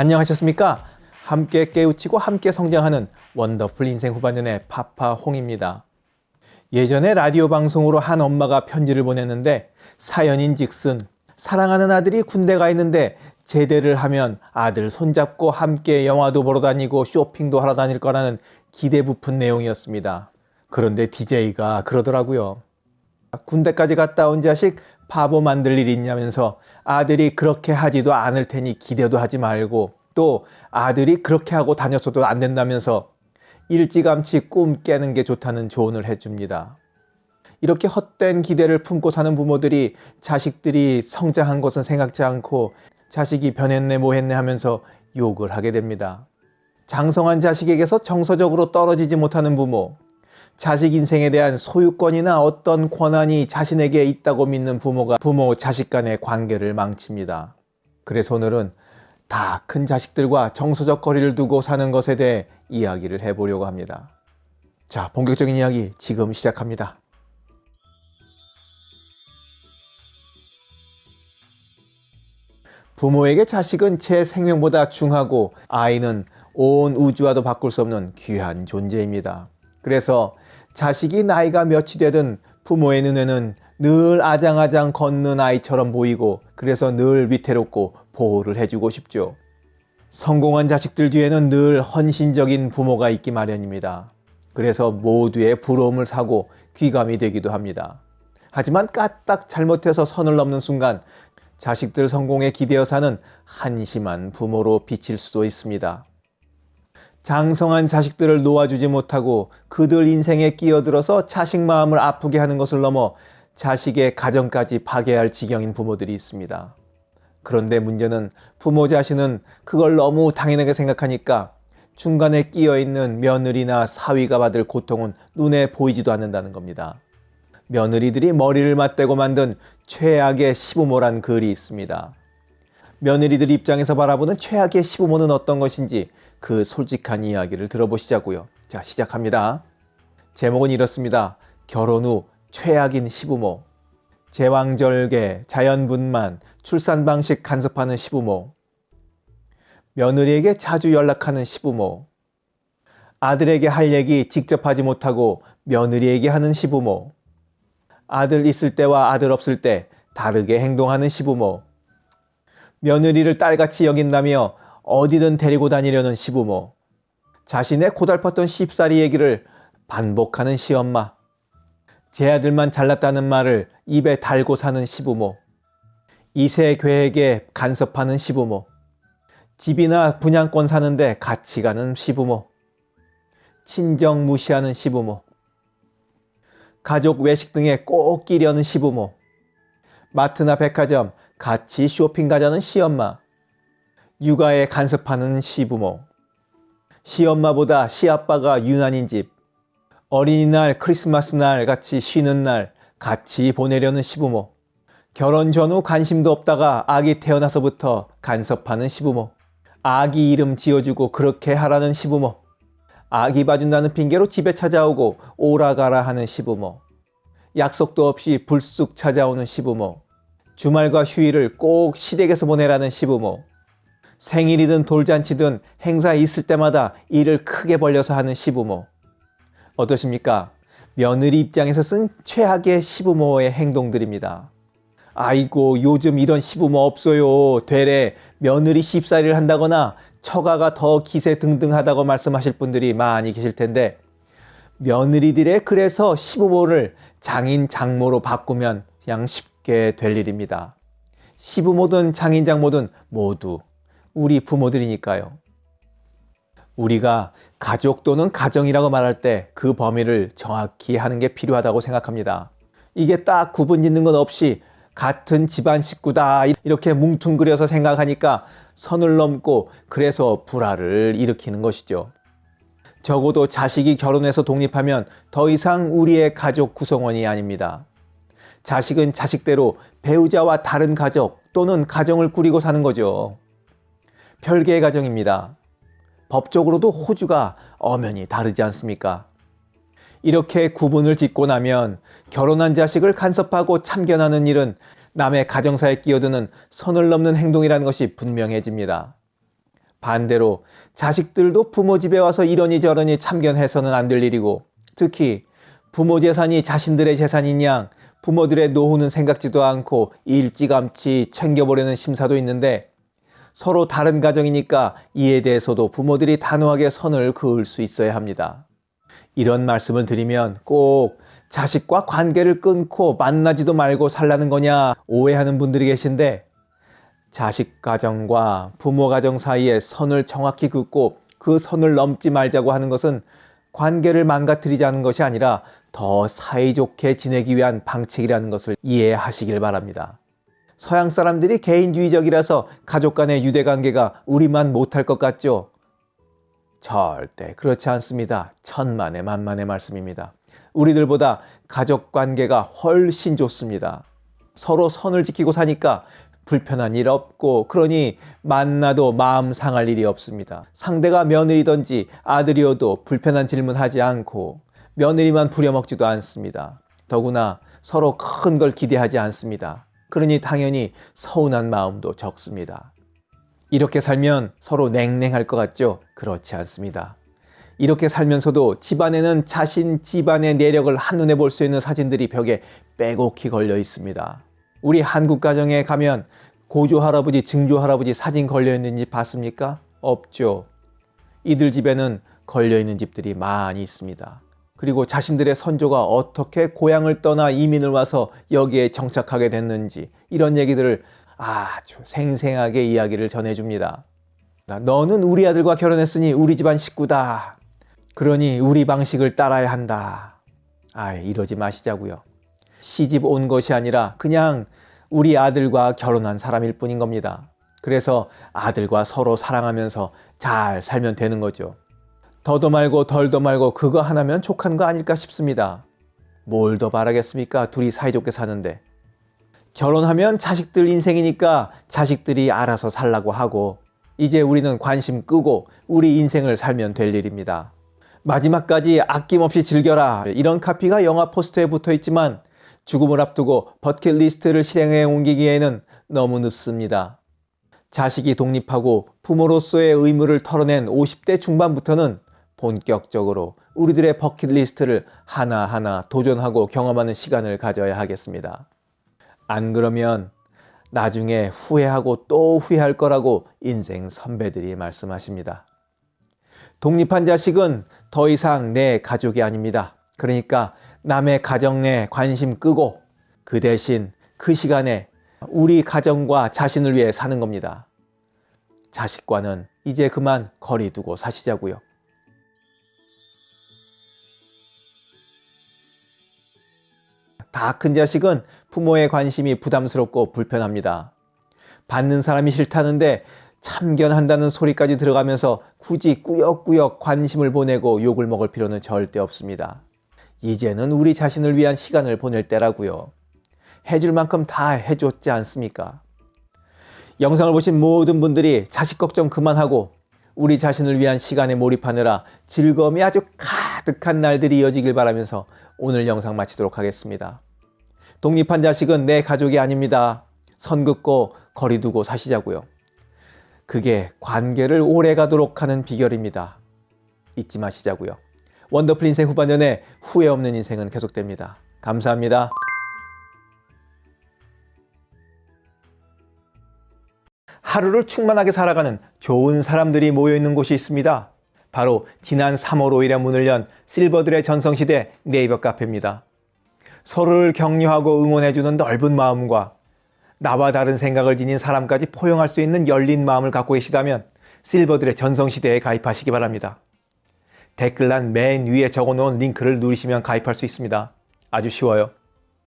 안녕하셨습니까? 함께 깨우치고 함께 성장하는 원더풀 인생 후반년의 파파 홍입니다. 예전에 라디오 방송으로 한 엄마가 편지를 보냈는데 사연인 즉슨 사랑하는 아들이 군대 가 있는데 제대를 하면 아들 손잡고 함께 영화도 보러 다니고 쇼핑도 하러 다닐 거라는 기대 부푼 내용이었습니다. 그런데 DJ가 그러더라고요. 군대까지 갔다 온 자식 바보 만들 일 있냐면서 아들이 그렇게 하지도 않을 테니 기대도 하지 말고 또 아들이 그렇게 하고 다녔어도 안 된다면서 일찌감치 꿈 깨는 게 좋다는 조언을 해줍니다. 이렇게 헛된 기대를 품고 사는 부모들이 자식들이 성장한 것은 생각지 않고 자식이 변했네 뭐했네 하면서 욕을 하게 됩니다. 장성한 자식에게서 정서적으로 떨어지지 못하는 부모, 자식 인생에 대한 소유권이나 어떤 권한이 자신에게 있다고 믿는 부모가 부모 자식 간의 관계를 망칩니다. 그래서 오늘은 다 큰 자식들과 정서적 거리를 두고 사는 것에 대해 이야기를 해보려고 합니다. 자, 본격적인 이야기 지금 시작합니다. 부모에게 자식은 제 생명보다 중하고 아이는 온 우주와도 바꿀 수 없는 귀한 존재입니다. 그래서 자식이 나이가 몇이 되든 부모의 눈에는 늘 아장아장 걷는 아이처럼 보이고 그래서 늘 위태롭고 보호를 해주고 싶죠. 성공한 자식들 뒤에는 늘 헌신적인 부모가 있기 마련입니다. 그래서 모두의 부러움을 사고 귀감이 되기도 합니다. 하지만 까딱 잘못해서 선을 넘는 순간 자식들 성공에 기대어 사는 한심한 부모로 비칠 수도 있습니다. 장성한 자식들을 놓아주지 못하고 그들 인생에 끼어들어서 자식 마음을 아프게 하는 것을 넘어 자식의 가정까지 파괴할 지경인 부모들이 있습니다. 그런데 문제는 부모 자신은 그걸 너무 당연하게 생각하니까 중간에 끼어 있는 며느리나 사위가 받을 고통은 눈에 보이지도 않는다는 겁니다. 며느리들이 머리를 맞대고 만든 최악의 시부모란 글이 있습니다. 며느리들 입장에서 바라보는 최악의 시부모는 어떤 것인지 그 솔직한 이야기를 들어보시자고요. 자, 시작합니다. 제목은 이렇습니다. 결혼 후 최악인 시부모. 제왕절개, 자연분만, 출산 방식 간섭하는 시부모. 며느리에게 자주 연락하는 시부모. 아들에게 할 얘기 직접 하지 못하고 며느리에게 하는 시부모. 아들 있을 때와 아들 없을 때 다르게 행동하는 시부모. 며느리를 딸같이 여긴다며 어디든 데리고 다니려는 시부모. 자신의 고달팠던 쉽사리 얘기를 반복하는 시엄마. 제 아들만 잘났다는 말을 입에 달고 사는 시부모. 이세 계획에 간섭하는 시부모. 집이나 분양권 사는데 같이 가는 시부모. 친정 무시하는 시부모. 가족 외식 등에 꼭 끼려는 시부모, 마트나 백화점 같이 쇼핑 가자는 시엄마, 육아에 간섭하는 시부모, 시엄마보다 시아빠가 유난인 집, 어린이날 크리스마스 날 같이 쉬는 날 같이 보내려는 시부모, 결혼 전후 관심도 없다가 아기 태어나서부터 간섭하는 시부모, 아기 이름 지어주고 그렇게 하라는 시부모, 아기 봐준다는 핑계로 집에 찾아오고 오라가라 하는 시부모. 약속도 없이 불쑥 찾아오는 시부모 주말과 휴일을 꼭 시댁에서 보내라는 시부모 생일이든 돌잔치든 행사 있을 때마다 일을 크게 벌려서 하는 시부모 어떠십니까? 며느리 입장에서 쓴 최악의 시부모의 행동들입니다. 아이고 요즘 이런 시부모 없어요. 되레 며느리 쉽사리를 한다거나 처가가 더 기세 등등하다고 말씀하실 분들이 많이 계실 텐데 며느리들의 그래서 시부모를 장인 장모로 바꾸면 그냥 쉽게 될 일입니다. 시부모든 장인 장모든 모두 우리 부모들이니까요. 우리가 가족 또는 가정이라고 말할 때 그 범위를 정확히 하는 게 필요하다고 생각합니다. 이게 딱 구분 짓는 것 없이 같은 집안 식구다 이렇게 뭉퉁그려서 생각하니까 선을 넘고 그래서 불화를 일으키는 것이죠. 적어도 자식이 결혼해서 독립하면 더 이상 우리의 가족 구성원이 아닙니다. 자식은 자식대로 배우자와 다른 가족 또는 가정을 꾸리고 사는 거죠. 별개의 가정입니다. 법적으로도 호주가 엄연히 다르지 않습니까? 이렇게 구분을 짓고 나면 결혼한 자식을 간섭하고 참견하는 일은 남의 가정사에 끼어드는 선을 넘는 행동이라는 것이 분명해집니다. 반대로 자식들도 부모 집에 와서 이러니 저러니 참견해서는 안 될 일이고 특히 부모 재산이 자신들의 재산인 양 부모들의 노후는 생각지도 않고 일찌감치 챙겨보려는 심사도 있는데 서로 다른 가정이니까 이에 대해서도 부모들이 단호하게 선을 그을 수 있어야 합니다. 이런 말씀을 드리면 꼭 자식과 관계를 끊고 만나지도 말고 살라는 거냐 오해하는 분들이 계신데 자식 가정과 부모 가정 사이에 선을 정확히 긋고 그 선을 넘지 말자고 하는 것은 관계를 망가뜨리자는 것이 아니라 더 사이좋게 지내기 위한 방책이라는 것을 이해하시길 바랍니다. 서양 사람들이 개인주의적이라서 가족 간의 유대관계가 우리만 못할 것 같죠? 절대 그렇지 않습니다. 천만의 만만의 말씀입니다. 우리들보다 가족 관계가 훨씬 좋습니다. 서로 선을 지키고 사니까 불편한 일 없고 그러니 만나도 마음 상할 일이 없습니다. 상대가 며느리든지 아들이어도 불편한 질문 하지 않고 며느리만 부려먹지도 않습니다. 더구나 서로 큰 걸 기대하지 않습니다. 그러니 당연히 서운한 마음도 적습니다. 이렇게 살면 서로 냉랭할 것 같죠? 그렇지 않습니다. 이렇게 살면서도 집안에는 자신 집안의 내력을 한눈에 볼 수 있는 사진들이 벽에 빼곡히 걸려 있습니다. 우리 한국 가정에 가면 고조 할아버지, 증조 할아버지 사진 걸려 있는 집 봤습니까? 없죠. 이들 집에는 걸려 있는 집들이 많이 있습니다. 그리고 자신들의 선조가 어떻게 고향을 떠나 이민을 와서 여기에 정착하게 됐는지 이런 얘기들을 아주 생생하게 이야기를 전해줍니다. 너는 우리 아들과 결혼했으니 우리 집안 식구다. 그러니 우리 방식을 따라야 한다. 아, 이러지 마시자고요. 시집 온 것이 아니라 그냥 우리 아들과 결혼한 사람일 뿐인 겁니다. 그래서 아들과 서로 사랑하면서 잘 살면 되는 거죠. 더도 말고 덜도 말고 그거 하나면 족한 거 아닐까 싶습니다. 뭘 더 바라겠습니까? 둘이 사이좋게 사는데. 결혼하면 자식들 인생이니까 자식들이 알아서 살라고 하고 이제 우리는 관심 끄고 우리 인생을 살면 될 일입니다. 마지막까지 아낌없이 즐겨라 이런 카피가 영화 포스터에 붙어 있지만 죽음을 앞두고 버킷리스트를 실행해 옮기기에는 너무 늦습니다. 자식이 독립하고 부모로서의 의무를 털어낸 50대 중반부터는 본격적으로 우리들의 버킷리스트를 하나하나 도전하고 경험하는 시간을 가져야 하겠습니다. 안 그러면 나중에 후회하고 또 후회할 거라고 인생 선배들이 말씀하십니다. 독립한 자식은 더 이상 내 가족이 아닙니다. 그러니까 남의 가정에 관심 끄고 그 대신 그 시간에 우리 가정과 자신을 위해 사는 겁니다. 자식과는 이제 그만 거리 두고 사시자고요. 다 큰 자식은 부모의 관심이 부담스럽고 불편합니다. 받는 사람이 싫다는데 참견한다는 소리까지 들어가면서 굳이 꾸역꾸역 관심을 보내고 욕을 먹을 필요는 절대 없습니다. 이제는 우리 자신을 위한 시간을 보낼 때라고요. 해줄 만큼 다 해줬지 않습니까? 영상을 보신 모든 분들이 자식 걱정 그만하고 우리 자신을 위한 시간에 몰입하느라 즐거움이 아주 가득한 날들이 이어지길 바라면서 오늘 영상 마치도록 하겠습니다. 독립한 자식은 내 가족이 아닙니다. 선 긋고 거리 두고 사시자고요. 그게 관계를 오래 가도록 하는 비결입니다. 잊지 마시자고요. 원더풀 인생 후반전에 후회 없는 인생은 계속됩니다. 감사합니다. 하루를 충만하게 살아가는 좋은 사람들이 모여있는 곳이 있습니다. 바로 지난 3월 5일에 문을 연 실버들의 전성시대 네이버 카페입니다. 서로를 격려하고 응원해주는 넓은 마음과 나와 다른 생각을 지닌 사람까지 포용할 수 있는 열린 마음을 갖고 계시다면 실버들의 전성시대에 가입하시기 바랍니다. 댓글란 맨 위에 적어놓은 링크를 누르시면 가입할 수 있습니다. 아주 쉬워요.